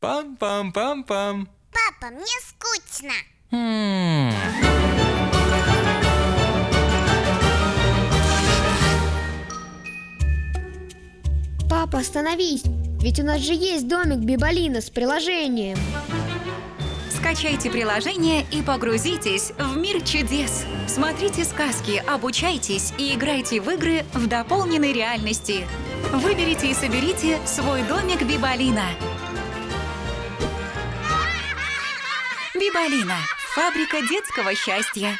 Пам-пам-пам-пам. Папа, мне скучно. М. Папа, остановись! Ведь у нас же есть домик Бибалина с приложением. Скачайте приложение и погрузитесь в мир чудес. Смотрите сказки, обучайтесь и играйте в игры в дополненной реальности. Выберите и соберите свой домик Бибалина. Бибалина – фабрика детского счастья.